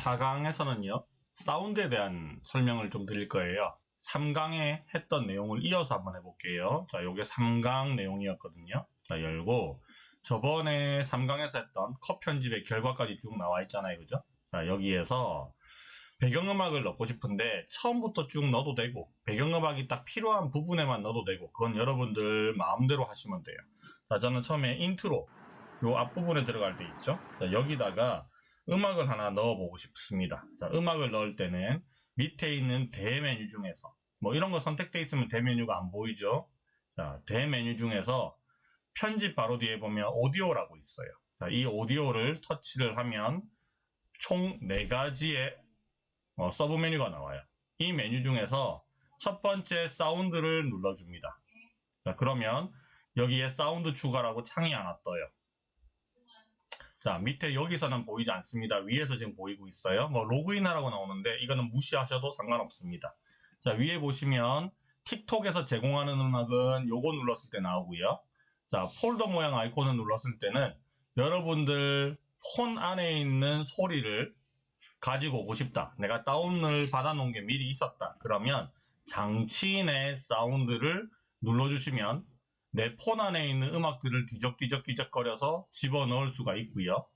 4강에서는요, 사운드에 대한 설명을 좀 드릴 거예요. 3강에 했던 내용을 이어서 한번 해볼게요. 자, 요게 3강 내용이었거든요. 자, 열고, 저번에 3강에서 했던 컷 편집의 결과까지 쭉 나와 있잖아요. 그죠? 자, 여기에서 배경음악을 넣고 싶은데 처음부터 쭉 넣어도 되고 배경음악이 딱 필요한 부분에만 넣어도 되고 그건 여러분들 마음대로 하시면 돼요. 자, 저는 처음에 인트로 요 앞부분에 들어갈 때 있죠. 자, 여기다가 음악을 하나 넣어보고 싶습니다. 자, 음악을 넣을 때는 밑에 있는 대메뉴 중에서 뭐 이런 거 선택되어 있으면 대메뉴가 안 보이죠. 자, 대메뉴 중에서 편집 바로 뒤에 보면 오디오라고 있어요. 자, 이 오디오를 터치를 하면 총 4가지의 어, 서브 메뉴가 나와요. 이 메뉴 중에서 첫 번째 사운드를 눌러줍니다. 자, 그러면 여기에 사운드 추가라고 창이 하나 떠요. 자, 밑에 여기서는 보이지 않습니다. 위에서 지금 보이고 있어요. 뭐 로그인하라고 나오는데 이거는 무시하셔도 상관없습니다. 자, 위에 보시면 틱톡에서 제공하는 음악은 요거 눌렀을 때 나오고요. 자, 폴더 모양 아이콘을 눌렀을 때는 여러분들 폰 안에 있는 소리를 가지고 오고 싶다. 내가 다운을 받아놓은 게 미리 있었다. 그러면 장치 내 사운드를 눌러주시면 내 폰 안에 있는 음악들을 뒤적뒤적뒤적거려서 집어넣을 수가 있고요.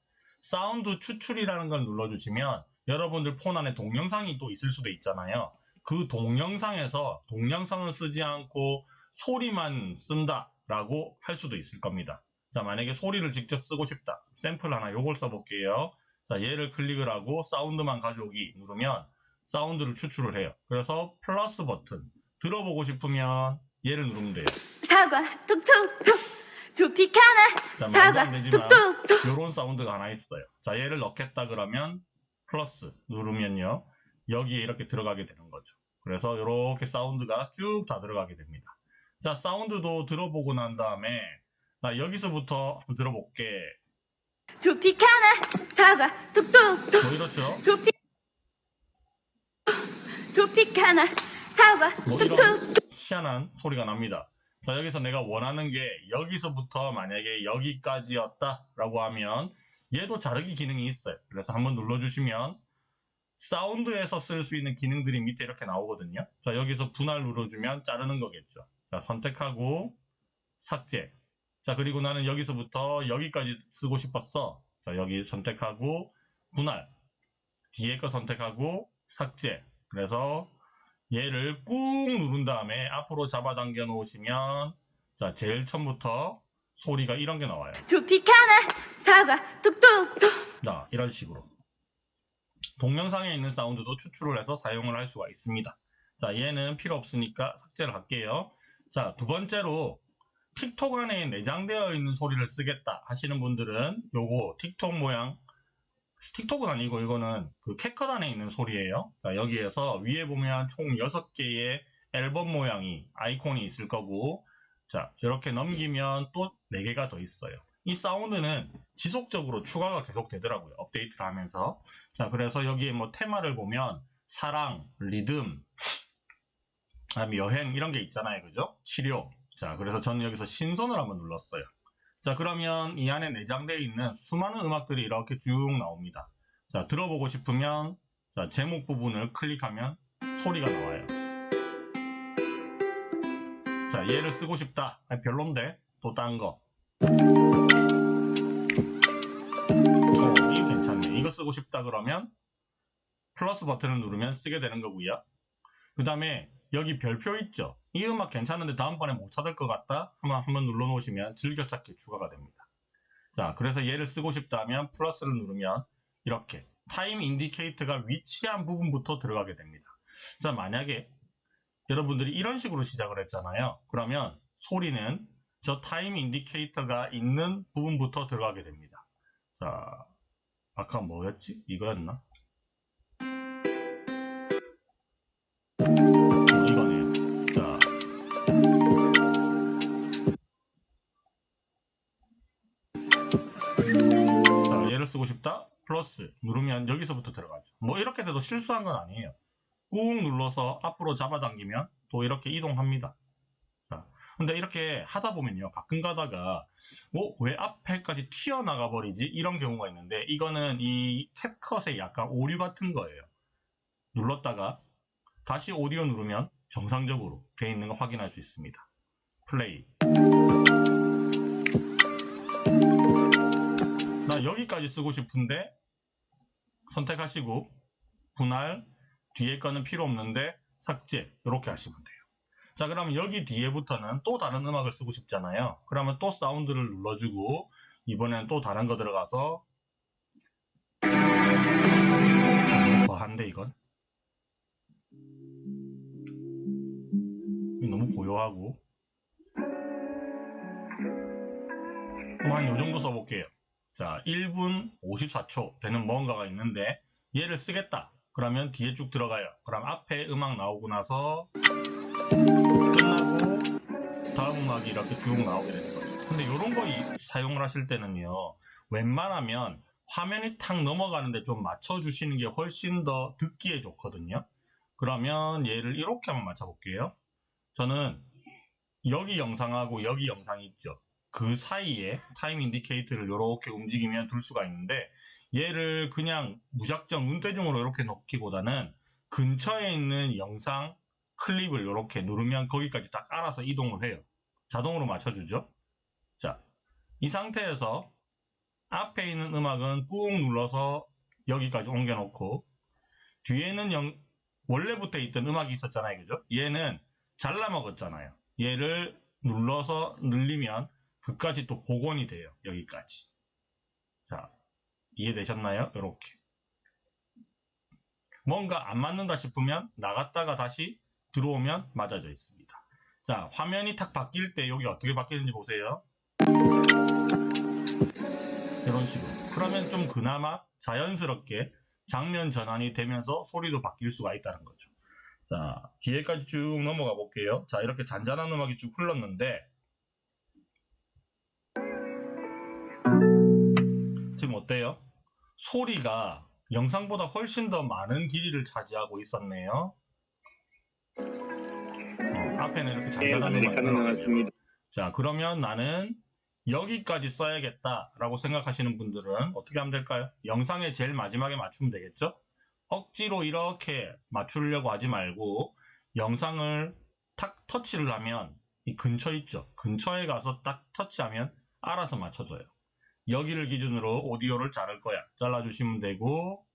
사운드 추출이라는 걸 눌러주시면 여러분들 폰 안에 동영상이 또 있을 수도 있잖아요. 그 동영상에서 동영상을 쓰지 않고 소리만 쓴다라고 할 수도 있을 겁니다. 자, 만약에 소리를 직접 쓰고 싶다. 샘플 하나 요걸 써볼게요. 자, 얘를 클릭을 하고 사운드만 가져오기 누르면 사운드를 추출을 해요. 그래서 플러스 버튼 들어보고 싶으면 얘를 누르면 돼요. 사과 톡톡톡 트로피카나 사과 톡톡톡 요런 사운드가 하나 있어요. 자, 얘를 넣겠다 그러면 플러스 누르면요. 여기에 이렇게 들어가게 되는 거죠. 그래서 이렇게 사운드가 쭉 다 들어가게 됩니다. 자, 사운드도 들어보고 난 다음에 나 여기서부터 한번 들어볼게. 트로피카나 사과 톡톡톡 뭐 이렇죠? 트로피 트로피카나 사과 뭐 이런 톡톡 희한한 소리가 납니다. 자, 여기서 내가 원하는 게 여기서부터 만약에 여기까지였다 라고 하면 얘도 자르기 기능이 있어요. 그래서 한번 눌러주시면 사운드에서 쓸 수 있는 기능들이 밑에 이렇게 나오거든요. 자, 여기서 분할 눌러주면 자르는 거겠죠. 자, 선택하고 삭제. 자, 그리고 나는 여기서부터 여기까지 쓰고 싶었어. 자, 여기 선택하고 분할. 뒤에 거 선택하고 삭제. 그래서 얘를 꾹 누른 다음에 앞으로 잡아당겨 놓으시면 자 제일 처음부터 소리가 이런 게 나와요. 트로피카나 사과 톡톡톡 자 이런 식으로 동영상에 있는 사운드도 추출을 해서 사용을 할 수가 있습니다. 자 얘는 필요 없으니까 삭제를 할게요. 자 두 번째로 틱톡 안에 내장되어 있는 소리를 쓰겠다 하시는 분들은 요거 틱톡 모양 틱톡은 아니고 이거는 그 안에 있는 소리예요. 자, 여기에서 위에 보면 총 6개의 앨범 모양이 아이콘이 있을 거고 자 이렇게 넘기면 또 4개가 더 있어요. 이 사운드는 지속적으로 추가가 계속 되더라고요. 업데이트를 하면서 자 그래서 여기에 뭐 테마를 보면 사랑, 리듬, 여행 이런 게 있잖아요. 그죠? 치료 자 그래서 저는 여기서 신선을 한번 눌렀어요. 자 그러면 이 안에 내장되어 있는 수많은 음악들이 이렇게 쭉 나옵니다. 자 들어보고 싶으면 자 제목 부분을 클릭하면 소리가 나와요. 자 얘를 쓰고 싶다. 아니, 별론데 또 딴 거. 이거 쓰고 싶다 그러면 플러스 버튼을 누르면 쓰게 되는 거고요. 그 다음에 여기 별표 있죠? 이 음악 괜찮은데 다음번에 못 찾을 것 같다? 한번, 한번 눌러 놓으시면 즐겨찾기 추가가 됩니다. 자, 그래서 얘를 쓰고 싶다면 플러스를 누르면 이렇게 time indicator가 위치한 부분부터 들어가게 됩니다. 자, 만약에 여러분들이 이런 식으로 시작을 했잖아요. 그러면 소리는 저 time indicator가 있는 부분부터 들어가게 됩니다. 자, 아까 뭐였지? 이거였나? 플러스 누르면 여기서부터 들어가죠. 뭐 이렇게 돼도 실수한 건 아니에요. 꾹 눌러서 앞으로 잡아당기면 또 이렇게 이동합니다. 자, 근데 이렇게 하다 보면요. 가끔 가다가 어, 왜 앞에까지 튀어나가 버리지? 이런 경우가 있는데 이거는 이 캡컷의 약간 오류 같은 거예요. 눌렀다가 다시 오디오 누르면 정상적으로 돼 있는 거 확인할 수 있습니다. 플레이. 나 여기까지 쓰고 싶은데 선택하시고 분할 뒤에 거는 필요 없는데 삭제 이렇게 하시면 돼요. 자 그러면 여기 뒤에부터는 또 다른 음악을 쓰고 싶잖아요. 그러면 또 사운드를 눌러주고 이번엔 또 다른 거 들어가서 과한데 이건 이거 너무 고요하고 그럼 한 요정도 써볼게요. 자 1분 54초 되는 뭔가가 있는데 얘를 쓰겠다. 그러면 뒤에 쭉 들어가요. 그럼 앞에 음악 나오고 나서 끝나고 다음 음악이 이렇게 쭉 나오게 되는 거죠. 근데 이런 거 이- 사용을 하실 때는요. 웬만하면 화면이 탁 넘어가는데 좀 맞춰주시는 게 훨씬 더 듣기에 좋거든요. 그러면 얘를 이렇게 한번 맞춰볼게요. 저는 여기 영상하고 여기 영상이 있죠. 그 사이에 time indicator를 이렇게 움직이면 둘 수가 있는데 얘를 그냥 무작정 눈대중으로 이렇게 놓기보다는 근처에 있는 영상 클립을 이렇게 누르면 거기까지 딱 알아서 이동을 해요. 자동으로 맞춰주죠. 자, 이 상태에서 앞에 있는 음악은 꾹 눌러서 여기까지 옮겨놓고 뒤에는 영- 원래부터 있던 음악이 있었잖아요. 그죠? 얘는 잘라 먹었잖아요. 얘를 눌러서 늘리면 그까지 또 복원이 돼요. 여기까지. 자, 이해되셨나요? 이렇게. 뭔가 안 맞는다 싶으면 나갔다가 다시 들어오면 맞아져 있습니다. 자, 화면이 탁 바뀔 때 여기 어떻게 바뀌는지 보세요. 이런 식으로. 그러면 좀 그나마 자연스럽게 장면 전환이 되면서 소리도 바뀔 수가 있다는 거죠. 자, 뒤에까지 쭉 넘어가 볼게요. 자, 이렇게 잔잔한 음악이 쭉 흘렀는데, 어때요? 소리가 영상보다 훨씬 더 많은 길이를 차지하고 있었네요. 어, 앞에는 이렇게 네, 잔잔한 음악이 아메리카노. 나왔습니다. 자, 그러면 나는 여기까지 써야겠다라고 생각하시는 분들은 어떻게 하면 될까요? 영상의 제일 마지막에 맞추면 되겠죠? 억지로 이렇게 맞추려고 하지 말고 영상을 탁 터치를 하면 이 근처 있죠? 근처에 가서 딱 터치하면 알아서 맞춰줘요. 여기를 기준으로 오디오를 자를 거야. 잘라주시면 되고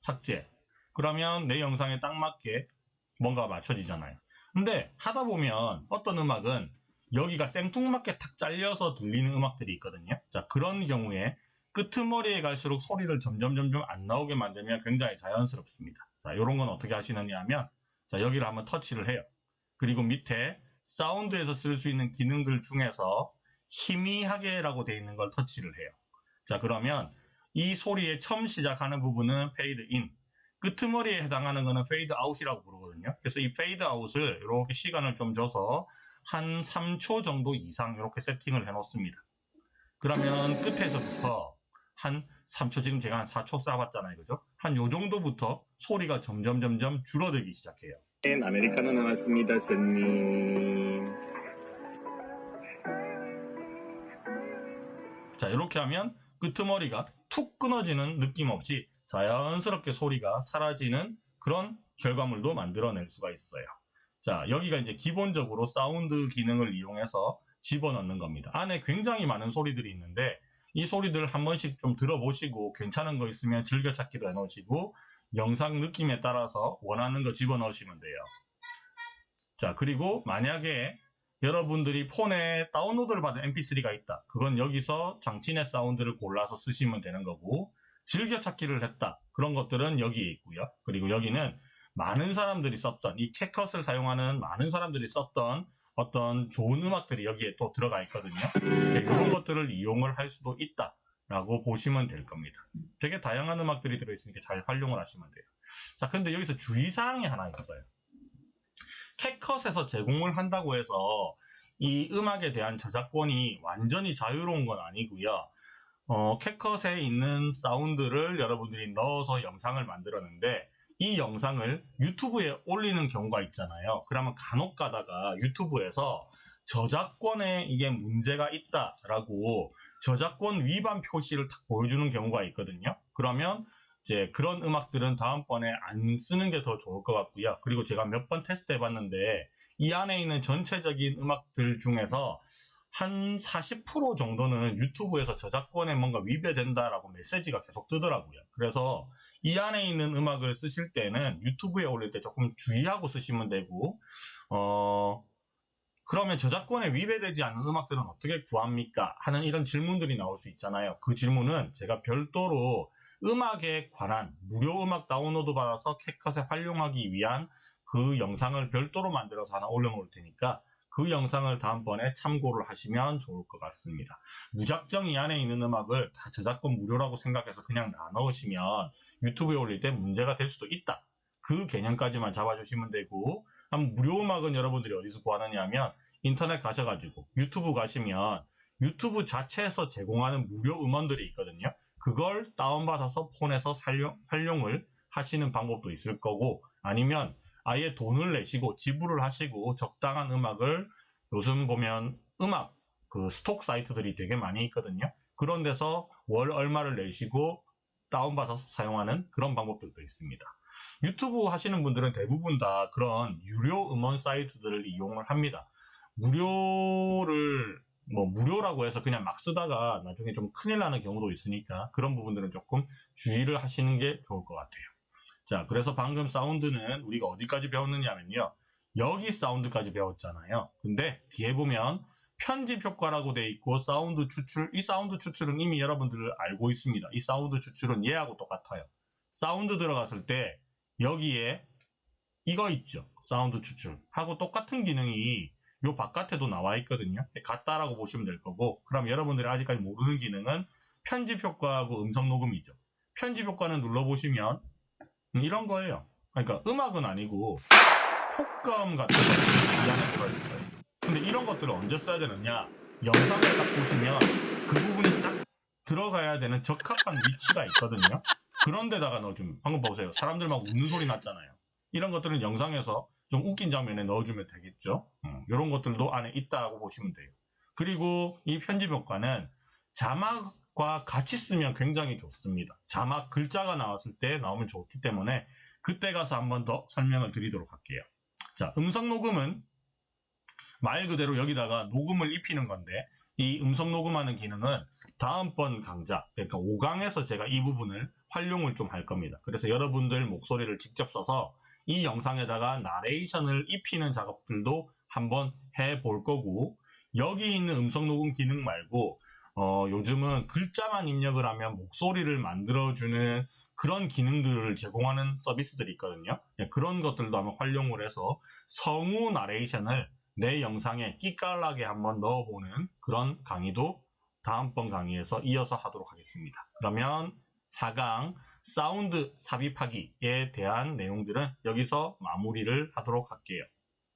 삭제. 그러면 내 영상에 딱 맞게 뭔가 맞춰지잖아요. 근데 하다 보면 어떤 음악은 여기가 생뚱맞게 탁 잘려서 들리는 음악들이 있거든요. 자, 그런 경우에 끄트머리에 갈수록 소리를 점점 점점 안 나오게 만들면 굉장히 자연스럽습니다. 자, 이런 건 어떻게 하시느냐 하면 자, 여기를 한번 터치를 해요. 그리고 밑에 사운드에서 쓸 수 있는 기능들 중에서 희미하게라고 되어 있는 걸 터치를 해요. 자, 그러면 이 소리의 처음 시작하는 부분은 페이드 인, 끄트머리에 해당하는 거는 페이드 아웃이라고 부르거든요. 그래서 이 페이드 아웃을 이렇게 시간을 좀 줘서 한 3초 정도 이상 이렇게 세팅을 해 놓습니다. 그러면 끝에서부터 한 3초 지금 제가 한 4초 줘봤잖아요. 그죠? 한 요 정도부터 소리가 점점 점점 줄어들기 시작해요. 네, 아메리카노 나왔습니다, 선님. 자, 이렇게 하면 끄트머리가 툭 끊어지는 느낌 없이 자연스럽게 소리가 사라지는 그런 결과물도 만들어낼 수가 있어요. 자, 여기가 이제 기본적으로 사운드 기능을 이용해서 집어넣는 겁니다. 안에 굉장히 많은 소리들이 있는데 이 소리들 한 번씩 좀 들어보시고 괜찮은 거 있으면 즐겨찾기도 해놓으시고 영상 느낌에 따라서 원하는 거 집어넣으시면 돼요. 자, 그리고 만약에 여러분들이 폰에 다운로드를 받은 mp3가 있다. 그건 여기서 장치내 사운드를 골라서 쓰시면 되는 거고 즐겨찾기를 했다. 그런 것들은 여기에 있고요. 그리고 여기는 많은 사람들이 썼던 이 캣컷을 사용하는 많은 사람들이 썼던 어떤 좋은 음악들이 여기에 또 들어가 있거든요. 네, 이런 것들을 이용을 할 수도 있다 라고 보시면 될 겁니다. 되게 다양한 음악들이 들어있으니까 잘 활용을 하시면 돼요. 자, 근데 여기서 주의사항이 하나 있어요. 캣컷에서 제공을 한다고 해서 이 음악에 대한 저작권이 완전히 자유로운 건 아니고요. 어, 캣컷에 있는 사운드를 여러분들이 넣어서 영상을 만들었는데 이 영상을 유튜브에 올리는 경우가 있잖아요. 그러면 간혹 가다가 유튜브에서 저작권에 이게 문제가 있다라고 저작권 위반 표시를 딱 보여주는 경우가 있거든요. 그러면 이제 그런 음악들은 다음번에 안 쓰는 게 더 좋을 것 같고요. 그리고 제가 몇 번 테스트 해봤는데 이 안에 있는 전체적인 음악들 중에서 한 40% 정도는 유튜브에서 저작권에 뭔가 위배된다라고 메시지가 계속 뜨더라고요. 그래서 이 안에 있는 음악을 쓰실 때는 유튜브에 올릴 때 조금 주의하고 쓰시면 되고, 어, 그러면 저작권에 위배되지 않는 음악들은 어떻게 구합니까? 하는 이런 질문들이 나올 수 있잖아요. 그 질문은 제가 별도로 음악에 관한 무료 음악 다운로드 받아서 캣컷에 활용하기 위한 그 영상을 별도로 만들어서 하나 올려놓을 테니까 그 영상을 다음번에 참고를 하시면 좋을 것 같습니다. 무작정 이 안에 있는 음악을 다 저작권 무료라고 생각해서 그냥 다 넣으시면 유튜브에 올릴 때 문제가 될 수도 있다. 그 개념까지만 잡아주시면 되고 한 무료 음악은 여러분들이 어디서 구하느냐 하면 인터넷 가셔가지고 유튜브 가시면 유튜브 자체에서 제공하는 무료 음원들이 있거든요. 그걸 다운받아서 폰에서 활용, 활용을 하시는 방법도 있을 거고 아니면 아예 돈을 내시고 지불을 하시고 적당한 음악을 요즘 보면 음악 그 스톡 사이트들이 되게 많이 있거든요. 그런 데서 월 얼마를 내시고 다운받아서 사용하는 그런 방법들도 있습니다. 유튜브 하시는 분들은 대부분 다 그런 유료 음원 사이트들을 이용을 합니다. 무료를 뭐 무료라고 해서 그냥 막 쓰다가 나중에 좀 큰일 나는 경우도 있으니까 그런 부분들은 조금 주의를 하시는 게 좋을 것 같아요. 자, 그래서 방금 사운드는 우리가 어디까지 배웠느냐면요. 여기 사운드까지 배웠잖아요. 근데 뒤에 보면 편집 효과라고 돼 있고 사운드 추출, 이 사운드 추출은 이미 여러분들 알고 있습니다. 이 사운드 추출은 얘하고 똑같아요. 사운드 들어갔을 때 여기에 이거 있죠. 사운드 추출. 하고 똑같은 기능이 요 바깥에도 나와 있거든요. 같다라고 보시면 될 거고 그럼 여러분들이 아직까지 모르는 기능은 편집 효과하고 음성 녹음이죠. 편집 효과는 눌러보시면 음, 이런 거예요. 그러니까 음악은 아니고 효과음 같은 것들이 이 안에 들어있어요. 근데 이런 것들을 언제 써야 되느냐? 영상을 딱 보시면 그 부분이 딱 들어가야 되는 적합한 위치가 있거든요. 그런 데다가 넣어주면 방금 보세요. 사람들 막 웃는 소리 났잖아요. 이런 것들은 영상에서 좀 웃긴 장면에 넣어주면 되겠죠. 이런 것들도 안에 있다고 보시면 돼요. 그리고 이 편집 효과는 자막과 같이 쓰면 굉장히 좋습니다. 자막 글자가 나왔을 때 나오면 좋기 때문에 그때 가서 한 번 더 설명을 드리도록 할게요. 자, 음성 녹음은 말 그대로 여기다가 녹음을 입히는 건데 이 음성 녹음하는 기능은 다음번 강좌, 그러니까 5강에서 제가 이 부분을 활용을 좀 할 겁니다. 그래서 여러분들 목소리를 직접 써서 이 영상에다가 나레이션을 입히는 작업들도 한번 해볼 거고 여기 있는 음성 녹음 기능 말고 어, 요즘은 글자만 입력을 하면 목소리를 만들어주는 그런 기능들을 제공하는 서비스들이 있거든요. 예, 그런 것들도 한번 활용을 해서 성우 나레이션을 내 영상에 끼깔나게 한번 넣어보는 그런 강의도 다음번 강의에서 이어서 하도록 하겠습니다. 그러면 4강 사운드 삽입하기에 대한 내용들은 여기서 마무리를 하도록 할게요.